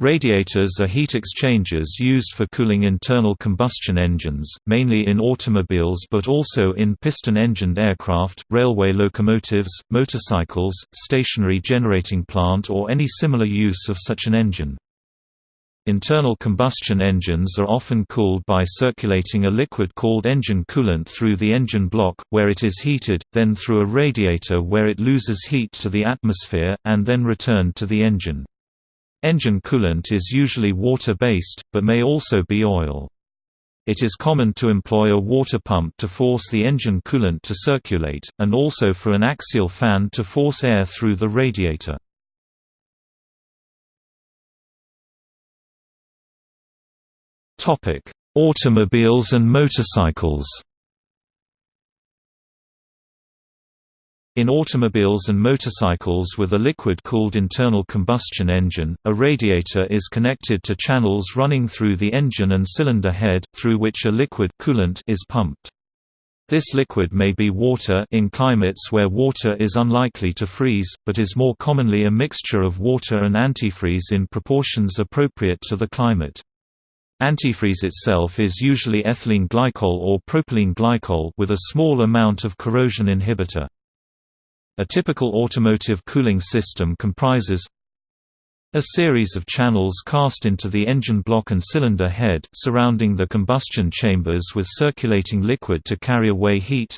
Radiators are heat exchangers used for cooling internal combustion engines, mainly in automobiles but also in piston-engined aircraft, railway locomotives, motorcycles, stationary generating plant or any similar use of such an engine. Internal combustion engines are often cooled by circulating a liquid called engine coolant through the engine block, where it is heated, then through a radiator where it loses heat to the atmosphere, and then returned to the engine. Engine coolant is usually water-based, but may also be oil. It is common to employ a water pump to force the engine coolant to circulate, and also for an axial fan to force air through the radiator. Automobiles and motorcycles In automobiles and motorcycles with a liquid-cooled internal combustion engine, a radiator is connected to channels running through the engine and cylinder head, through which a liquid coolant is pumped. This liquid may be water in climates where water is unlikely to freeze, but is more commonly a mixture of water and antifreeze in proportions appropriate to the climate. Antifreeze itself is usually ethylene glycol or propylene glycol with a small amount of corrosion inhibitor. A typical automotive cooling system comprises a series of channels cast into the engine block and cylinder head, surrounding the combustion chambers with circulating liquid to carry away heat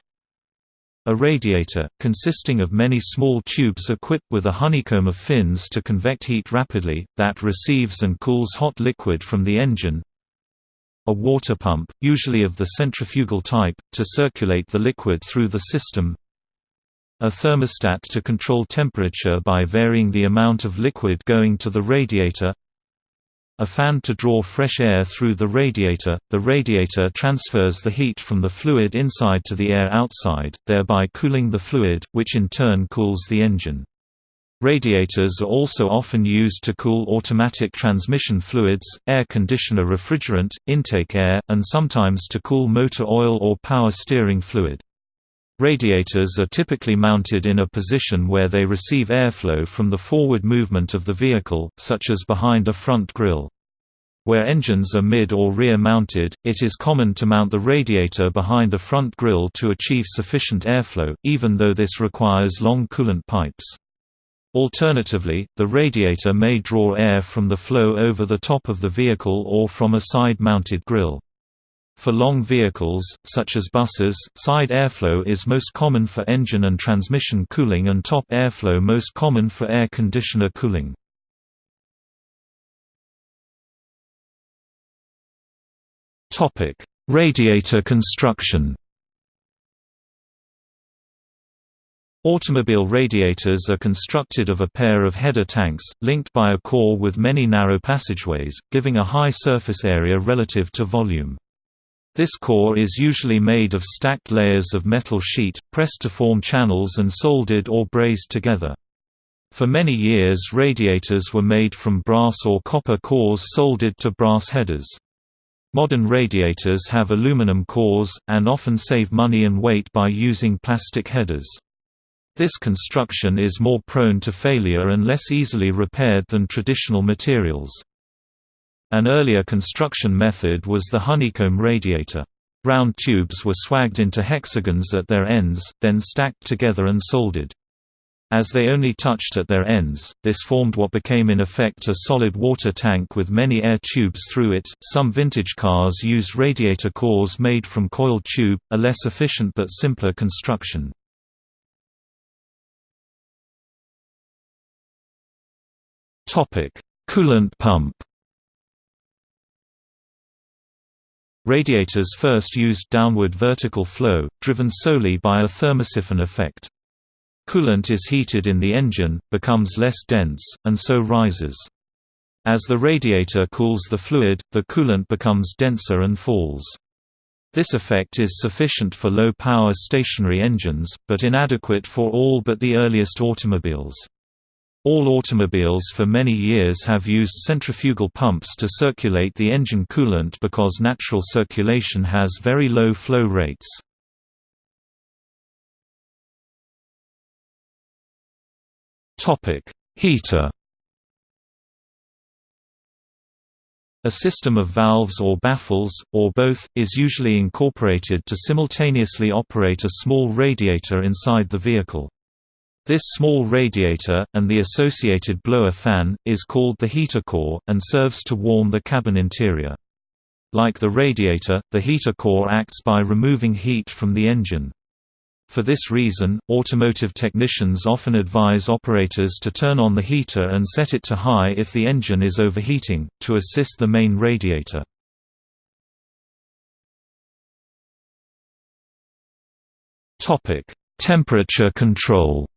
a radiator, consisting of many small tubes equipped with a honeycomb of fins to convect heat rapidly, that receives and cools hot liquid from the engine a water pump, usually of the centrifugal type, to circulate the liquid through the system a thermostat to control temperature by varying the amount of liquid going to the radiator a fan to draw fresh air through the radiator. The radiator transfers the heat from the fluid inside to the air outside, thereby cooling the fluid, which in turn cools the engine. Radiators are also often used to cool automatic transmission fluids, air conditioner refrigerant, intake air, and sometimes to cool motor oil or power steering fluid. Radiators are typically mounted in a position where they receive airflow from the forward movement of the vehicle, such as behind a front grille. Where engines are mid or rear mounted, it is common to mount the radiator behind the front grille to achieve sufficient airflow, even though this requires long coolant pipes. Alternatively, the radiator may draw air from the flow over the top of the vehicle or from a side-mounted grille. For long vehicles, such as buses, side airflow is most common for engine and transmission cooling and top airflow most common for air conditioner cooling. Radiator construction Automobile radiators are constructed of a pair of header tanks, linked by a core with many narrow passageways, giving a high surface area relative to volume. This core is usually made of stacked layers of metal sheet, pressed to form channels and soldered or brazed together. For many years radiators were made from brass or copper cores soldered to brass headers. Modern radiators have aluminum cores, and often save money and weight by using plastic headers. This construction is more prone to failure and less easily repaired than traditional materials. An earlier construction method was the honeycomb radiator. Round tubes were swagged into hexagons at their ends, then stacked together and soldered. As they only touched at their ends, this formed what became in effect a solid water tank with many air tubes through it. Some vintage cars use radiator cores made from coiled tube, a less efficient but simpler construction. Topic: Coolant pump. Radiators first used downward vertical flow, driven solely by a thermosiphon effect. Coolant is heated in the engine, becomes less dense, and so rises. As the radiator cools the fluid, the coolant becomes denser and falls. This effect is sufficient for low-power stationary engines, but inadequate for all but the earliest automobiles. All automobiles for many years have used centrifugal pumps to circulate the engine coolant because natural circulation has very low flow rates. Heater A system of valves or baffles, or both, is usually incorporated to simultaneously operate a small radiator inside the vehicle. This small radiator, and the associated blower fan, is called the heater core, and serves to warm the cabin interior. Like the radiator, the heater core acts by removing heat from the engine. For this reason, automotive technicians often advise operators to turn on the heater and set it to high if the engine is overheating, to assist the main radiator. Temperature control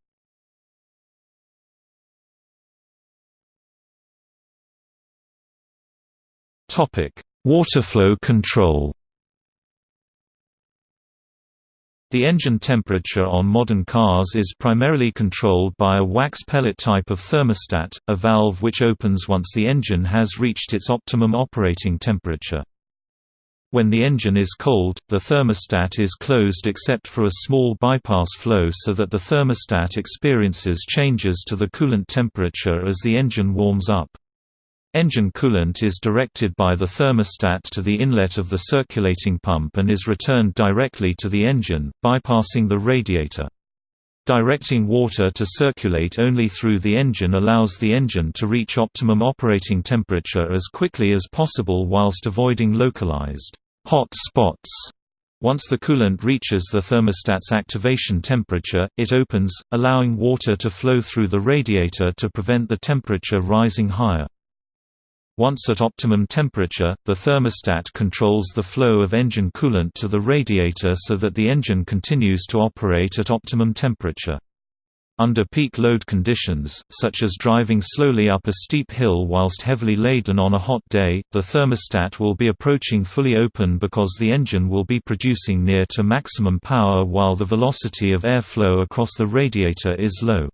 Waterflow control The engine temperature on modern cars is primarily controlled by a wax pellet type of thermostat, a valve which opens once the engine has reached its optimum operating temperature. When the engine is cold, the thermostat is closed except for a small bypass flow so that the thermostat experiences changes to the coolant temperature as the engine warms up. Engine coolant is directed by the thermostat to the inlet of the circulating pump and is returned directly to the engine, bypassing the radiator. Directing water to circulate only through the engine allows the engine to reach optimum operating temperature as quickly as possible whilst avoiding localized hot spots. Once the coolant reaches the thermostat's activation temperature, it opens, allowing water to flow through the radiator to prevent the temperature rising higher. Once at optimum temperature, the thermostat controls the flow of engine coolant to the radiator so that the engine continues to operate at optimum temperature. Under peak load conditions, such as driving slowly up a steep hill whilst heavily laden on a hot day, the thermostat will be approaching fully open because the engine will be producing near to maximum power while the velocity of airflow across the radiator is low.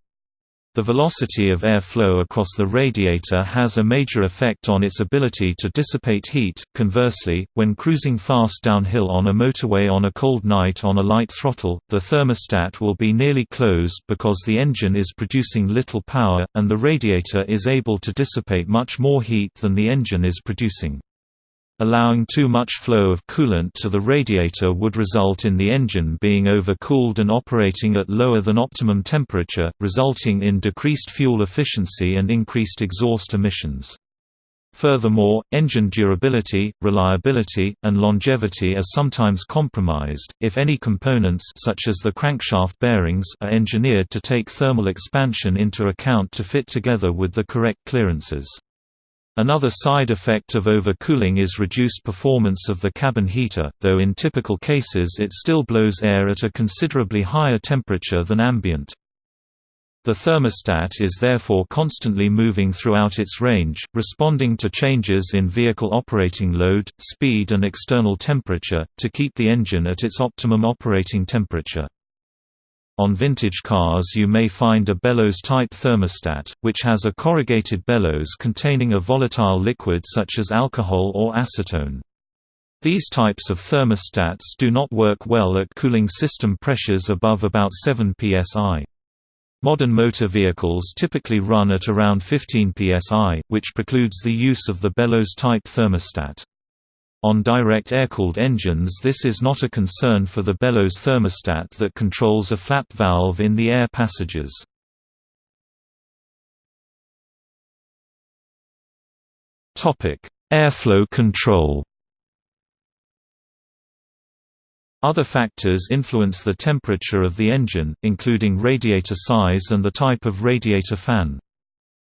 The velocity of air flow across the radiator has a major effect on its ability to dissipate heat. Conversely, when cruising fast downhill on a motorway on a cold night on a light throttle, the thermostat will be nearly closed because the engine is producing little power, and the radiator is able to dissipate much more heat than the engine is producing. Allowing too much flow of coolant to the radiator would result in the engine being overcooled and operating at lower than optimum temperature, resulting in decreased fuel efficiency and increased exhaust emissions. Furthermore, engine durability, reliability, and longevity are sometimes compromised, if any components such as the crankshaft bearings are engineered to take thermal expansion into account to fit together with the correct clearances. Another side effect of overcooling is reduced performance of the cabin heater, though in typical cases it still blows air at a considerably higher temperature than ambient. The thermostat is therefore constantly moving throughout its range, responding to changes in vehicle operating load, speed and external temperature, to keep the engine at its optimum operating temperature. On vintage cars you may find a bellows-type thermostat, which has a corrugated bellows containing a volatile liquid such as alcohol or acetone. These types of thermostats do not work well at cooling system pressures above about 7 psi. Modern motor vehicles typically run at around 15 psi, which precludes the use of the bellows-type thermostat. On direct air-cooled engines this is not a concern for the bellows thermostat that controls a flap valve in the air passages. Airflow control Other factors influence the temperature of the engine, including radiator size and the type of radiator fan.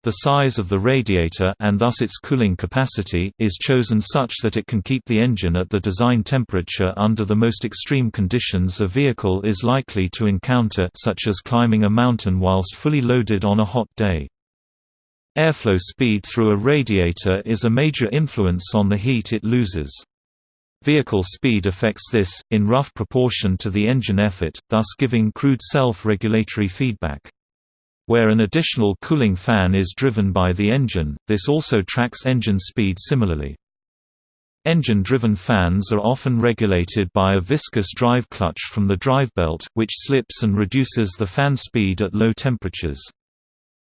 The size of the radiator and thus its cooling capacity is chosen such that it can keep the engine at the design temperature under the most extreme conditions a vehicle is likely to encounter such as climbing a mountain whilst fully loaded on a hot day. Airflow speed through a radiator is a major influence on the heat it loses. Vehicle speed affects this, in rough proportion to the engine effort, thus giving crude self-regulatory feedback. Where an additional cooling fan is driven by the engine, this also tracks engine speed similarly. Engine-driven fans are often regulated by a viscous drive clutch from the drive belt, which slips and reduces the fan speed at low temperatures.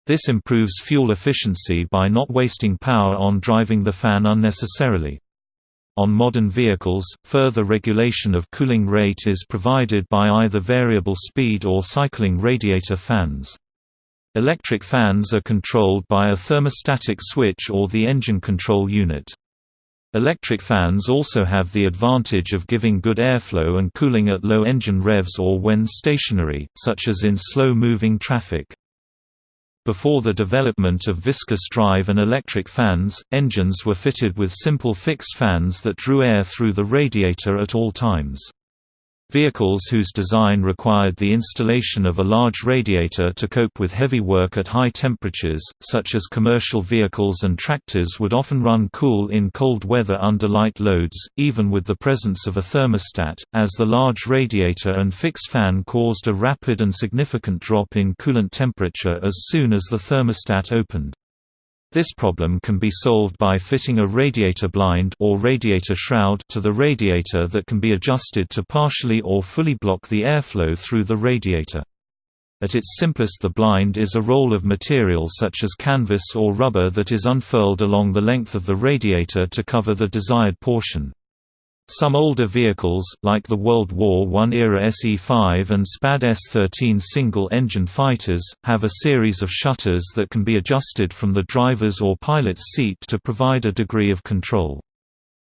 This improves fuel efficiency by not wasting power on driving the fan unnecessarily. On modern vehicles, further regulation of cooling rate is provided by either variable speed or cycling radiator fans. Electric fans are controlled by a thermostatic switch or the engine control unit. Electric fans also have the advantage of giving good airflow and cooling at low engine revs or when stationary, such as in slow-moving traffic. Before the development of viscous drive and electric fans, engines were fitted with simple fixed fans that drew air through the radiator at all times. Vehicles whose design required the installation of a large radiator to cope with heavy work at high temperatures, such as commercial vehicles and tractors would often run cool in cold weather under light loads, even with the presence of a thermostat, as the large radiator and fixed fan caused a rapid and significant drop in coolant temperature as soon as the thermostat opened. This problem can be solved by fitting a radiator blind or radiator shroud to the radiator that can be adjusted to partially or fully block the airflow through the radiator. At its simplest the blind is a roll of material such as canvas or rubber that is unfurled along the length of the radiator to cover the desired portion. Some older vehicles, like the World War I-era SE-5 and SPAD S-13 single-engine fighters, have a series of shutters that can be adjusted from the driver's or pilot's seat to provide a degree of control.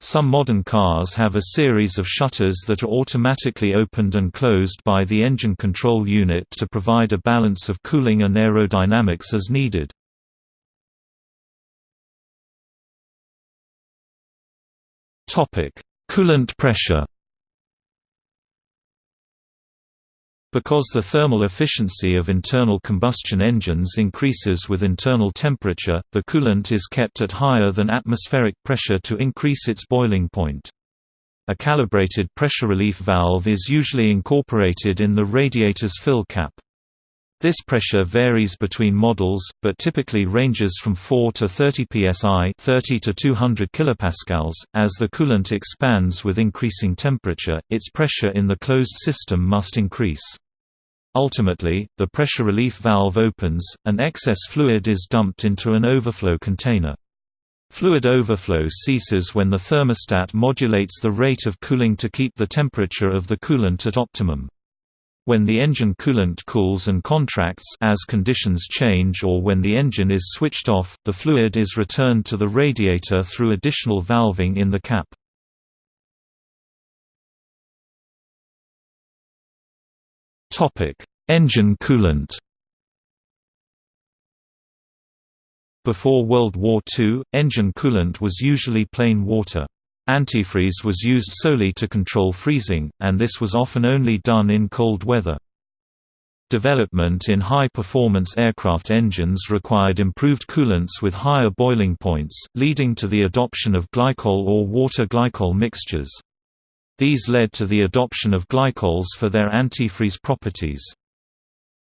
Some modern cars have a series of shutters that are automatically opened and closed by the engine control unit to provide a balance of cooling and aerodynamics as needed. Topic: Coolant pressure Because the thermal efficiency of internal combustion engines increases with internal temperature, the coolant is kept at higher than atmospheric pressure to increase its boiling point. A calibrated pressure relief valve is usually incorporated in the radiator's fill cap. This pressure varies between models, but typically ranges from 4 to 30 psi 30 to 200 kilopascals. .As the coolant expands with increasing temperature, its pressure in the closed system must increase. Ultimately, the pressure relief valve opens, and excess fluid is dumped into an overflow container. Fluid overflow ceases when the thermostat modulates the rate of cooling to keep the temperature of the coolant at optimum. When the engine coolant cools and contracts as conditions change or when the engine is switched off, the fluid is returned to the radiator through additional valving in the cap. Engine coolant Before World War II, engine coolant was usually plain water. Antifreeze was used solely to control freezing, and this was often only done in cold weather. Development in high-performance aircraft engines required improved coolants with higher boiling points, leading to the adoption of glycol or water-glycol mixtures. These led to the adoption of glycols for their antifreeze properties.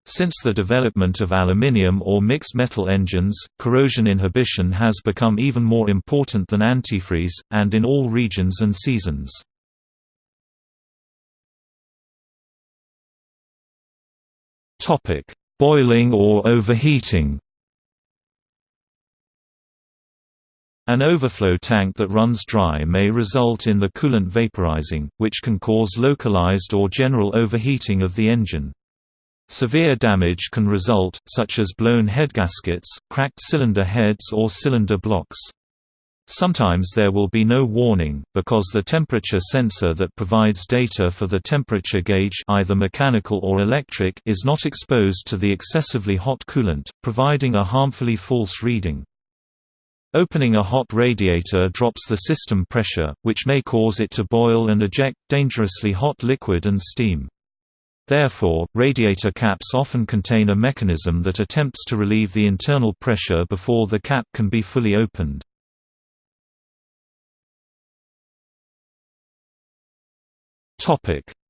Since the development of aluminium or mixed metal engines, corrosion inhibition has become even more important than antifreeze, and in all regions and seasons. Boiling or overheating An overflow tank that runs dry may result in the coolant vaporizing, which can cause localized or general overheating of the engine. Severe damage can result, such as blown head gaskets, cracked cylinder heads or cylinder blocks. Sometimes there will be no warning, because the temperature sensor that provides data for the temperature gauge either mechanical or electric is not exposed to the excessively hot coolant, providing a harmfully false reading. Opening a hot radiator drops the system pressure, which may cause it to boil and eject dangerously hot liquid and steam. Therefore, radiator caps often contain a mechanism that attempts to relieve the internal pressure before the cap can be fully opened.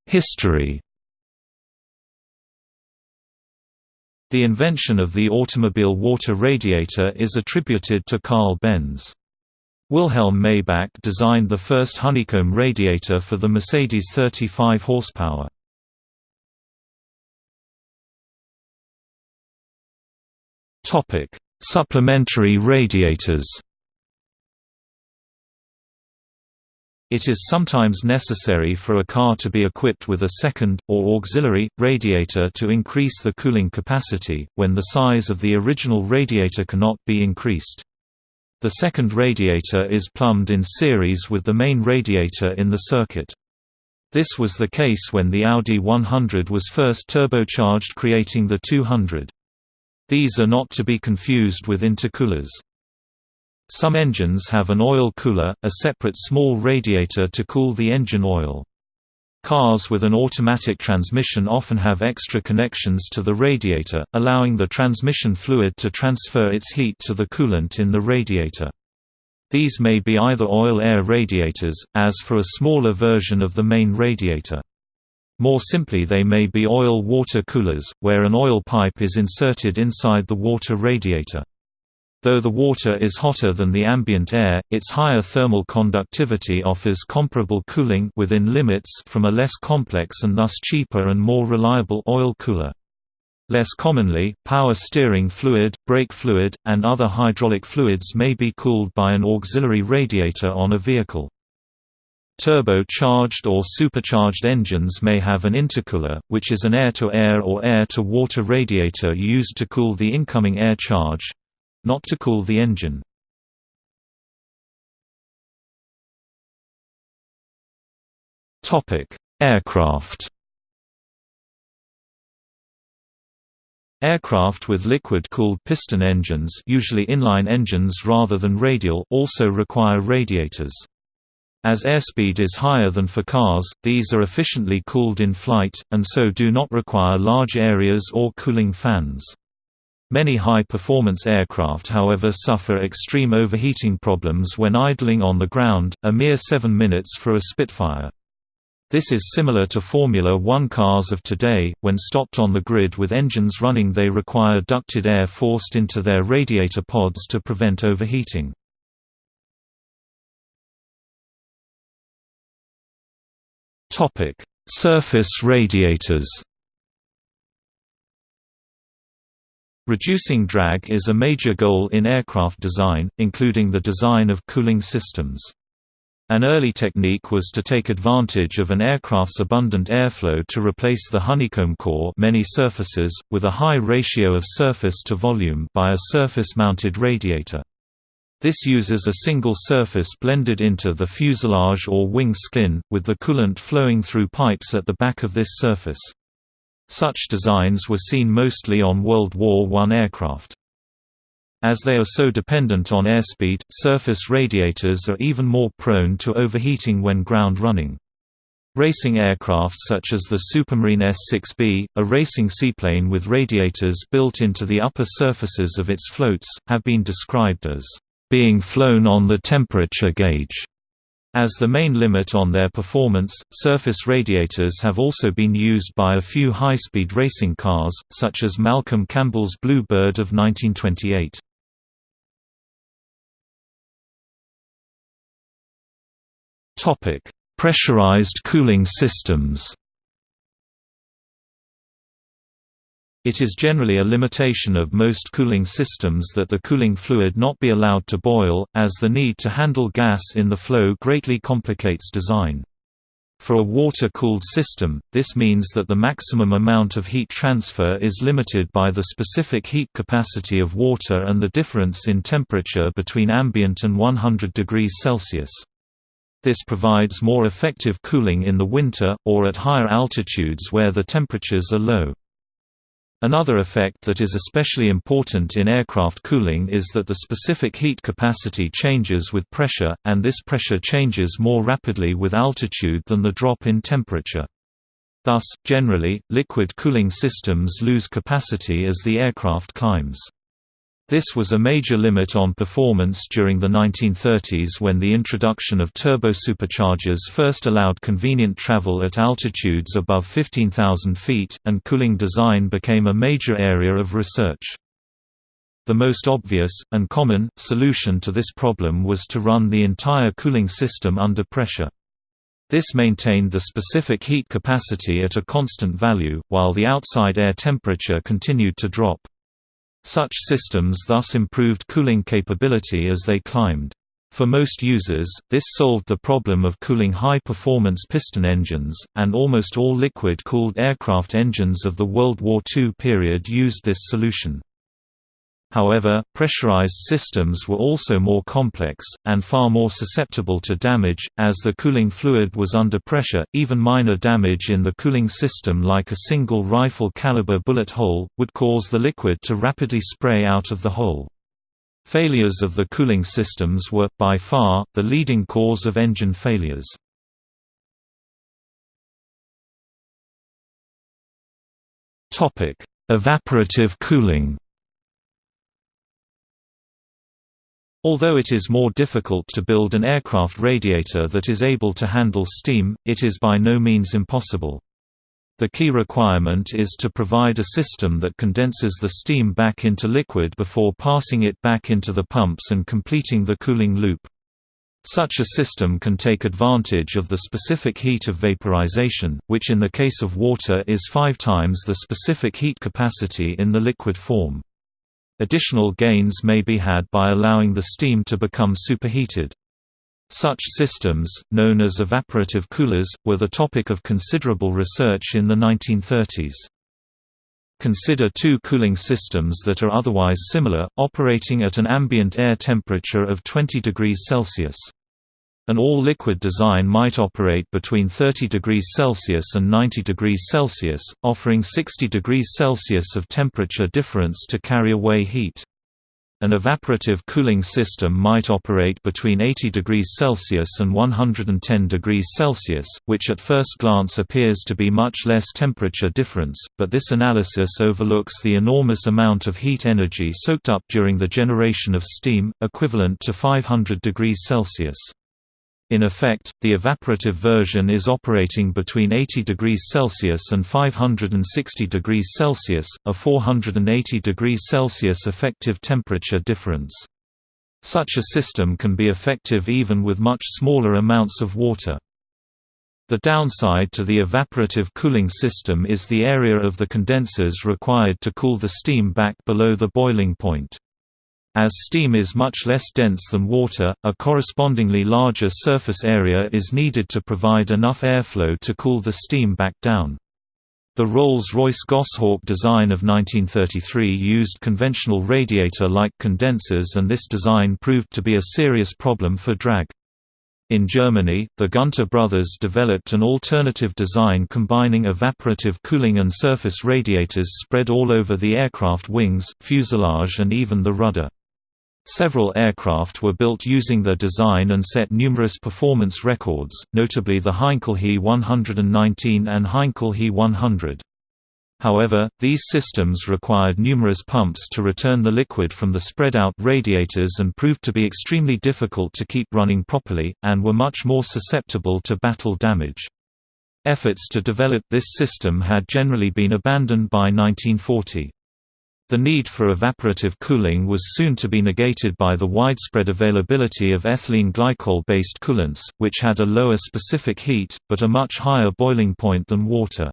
History The invention of the automobile water radiator is attributed to Carl Benz. Wilhelm Maybach designed the first honeycomb radiator for the Mercedes 35 horsepower. Supplementary radiators It is sometimes necessary for a car to be equipped with a second, or auxiliary, radiator to increase the cooling capacity, when the size of the original radiator cannot be increased. The second radiator is plumbed in series with the main radiator in the circuit. This was the case when the Audi 100 was first turbocharged creating the 200. These are not to be confused with intercoolers. Some engines have an oil cooler, a separate small radiator to cool the engine oil. Cars with an automatic transmission often have extra connections to the radiator, allowing the transmission fluid to transfer its heat to the coolant in the radiator. These may be either oil-air radiators, as for a smaller version of the main radiator. More simply they may be oil-water coolers, where an oil pipe is inserted inside the water radiator. Though the water is hotter than the ambient air, its higher thermal conductivity offers comparable cooling within limits from a less complex and thus cheaper and more reliable oil cooler. Less commonly, power steering fluid, brake fluid, and other hydraulic fluids may be cooled by an auxiliary radiator on a vehicle. Turbo-charged or supercharged engines may have an intercooler, which is an air-to-air -air or air-to-water radiator used to cool the incoming air charge, not to cool the engine. Aircraft Aircraft with liquid-cooled piston engines usually inline engines rather than radial also require radiators. As airspeed is higher than for cars, these are efficiently cooled in flight, and so do not require large areas or cooling fans. Many high-performance aircraft however suffer extreme overheating problems when idling on the ground, a mere 7 minutes for a Spitfire. This is similar to Formula One cars of today, when stopped on the grid with engines running they require ducted air forced into their radiator pods to prevent overheating. Surface radiators Reducing drag is a major goal in aircraft design, including the design of cooling systems. An early technique was to take advantage of an aircraft's abundant airflow to replace the honeycomb core many surfaces, with a high ratio of surface to volume by a surface-mounted radiator. This uses a single surface blended into the fuselage or wing skin, with the coolant flowing through pipes at the back of this surface. Such designs were seen mostly on World War I aircraft. As they are so dependent on airspeed, surface radiators are even more prone to overheating when ground running. Racing aircraft such as the Supermarine S-6B, a racing seaplane with radiators built into the upper surfaces of its floats, have been described as being flown on the temperature gauge. As the main limit on their performance, surface radiators have also been used by a few high-speed racing cars, such as Malcolm Campbell's Blue Bird of 1928. Pressurized cooling systems It is generally a limitation of most cooling systems that the cooling fluid not be allowed to boil, as the need to handle gas in the flow greatly complicates design. For a water-cooled system, this means that the maximum amount of heat transfer is limited by the specific heat capacity of water and the difference in temperature between ambient and 100 degrees Celsius. This provides more effective cooling in the winter, or at higher altitudes where the temperatures are low. Another effect that is especially important in aircraft cooling is that the specific heat capacity changes with pressure, and this pressure changes more rapidly with altitude than the drop in temperature. Thus, generally, liquid cooling systems lose capacity as the aircraft climbs. This was a major limit on performance during the 1930s when the introduction of turbosuperchargers first allowed convenient travel at altitudes above 15,000 feet, and cooling design became a major area of research. The most obvious, and common, solution to this problem was to run the entire cooling system under pressure. This maintained the specific heat capacity at a constant value, while the outside air temperature continued to drop. Such systems thus improved cooling capability as they climbed. For most users, this solved the problem of cooling high-performance piston engines, and almost all liquid-cooled aircraft engines of the World War II period used this solution. However, pressurized systems were also more complex, and far more susceptible to damage, as the cooling fluid was under pressure. Even minor damage in the cooling system, like a single rifle caliber bullet hole, would cause the liquid to rapidly spray out of the hole. Failures of the cooling systems were, by far, the leading cause of engine failures. Evaporative cooling Although it is more difficult to build an aircraft radiator that is able to handle steam, it is by no means impossible. The key requirement is to provide a system that condenses the steam back into liquid before passing it back into the pumps and completing the cooling loop. Such a system can take advantage of the specific heat of vaporization, which in the case of water is five times the specific heat capacity in the liquid form. Additional gains may be had by allowing the steam to become superheated. Such systems, known as evaporative coolers, were the topic of considerable research in the 1930s. Consider two cooling systems that are otherwise similar, operating at an ambient air temperature of 20 degrees Celsius. An all-liquid design might operate between 30 degrees Celsius and 90 degrees Celsius, offering 60 degrees Celsius of temperature difference to carry away heat. An evaporative cooling system might operate between 80 degrees Celsius and 110 degrees Celsius, which at first glance appears to be much less temperature difference, but this analysis overlooks the enormous amount of heat energy soaked up during the generation of steam, equivalent to 500 degrees Celsius. In effect, the evaporative version is operating between 80 degrees Celsius and 560 degrees Celsius, a 480 degrees Celsius effective temperature difference. Such a system can be effective even with much smaller amounts of water. The downside to the evaporative cooling system is the area of the condensers required to cool the steam back below the boiling point. As steam is much less dense than water, a correspondingly larger surface area is needed to provide enough airflow to cool the steam back down. The Rolls-Royce Goshawk design of 1933 used conventional radiator-like condensers and this design proved to be a serious problem for drag. In Germany, the Gunter brothers developed an alternative design combining evaporative cooling and surface radiators spread all over the aircraft wings, fuselage and even the rudder. Several aircraft were built using their design and set numerous performance records, notably the Heinkel He 119 and Heinkel He 100. However, these systems required numerous pumps to return the liquid from the spread-out radiators and proved to be extremely difficult to keep running properly, and were much more susceptible to battle damage. Efforts to develop this system had generally been abandoned by 1940. The need for evaporative cooling was soon to be negated by the widespread availability of ethylene glycol-based coolants, which had a lower specific heat, but a much higher boiling point than water.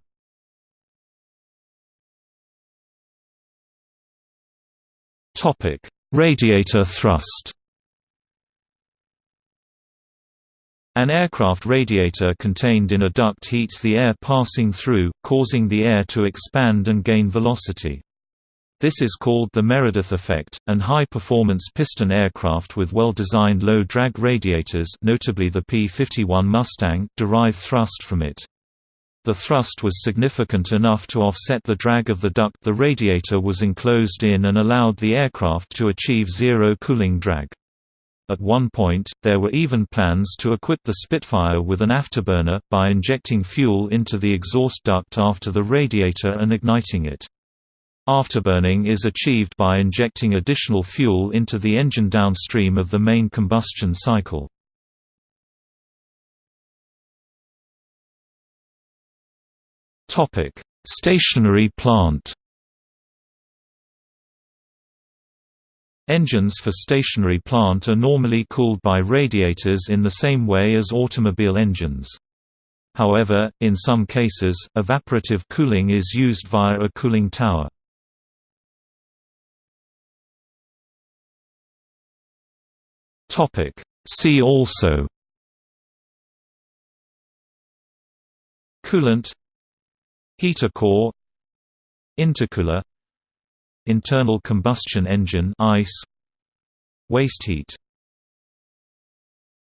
Radiator thrust An aircraft radiator contained in a duct heats the air passing through, causing the air to expand and gain velocity. This is called the Meredith effect, and high-performance piston aircraft with well-designed low-drag radiators notably the P-51 Mustang derive thrust from it. The thrust was significant enough to offset the drag of the duct the radiator was enclosed in and allowed the aircraft to achieve zero cooling drag. At one point, there were even plans to equip the Spitfire with an afterburner, by injecting fuel into the exhaust duct after the radiator and igniting it. Afterburning is achieved by injecting additional fuel into the engine downstream of the main combustion cycle. Stationary plant Engines for stationary plant are normally cooled by radiators in the same way as automobile engines. However, in some cases, evaporative cooling is used via a cooling tower. See also Coolant Heater core Intercooler Internal combustion engine ICE Waste heat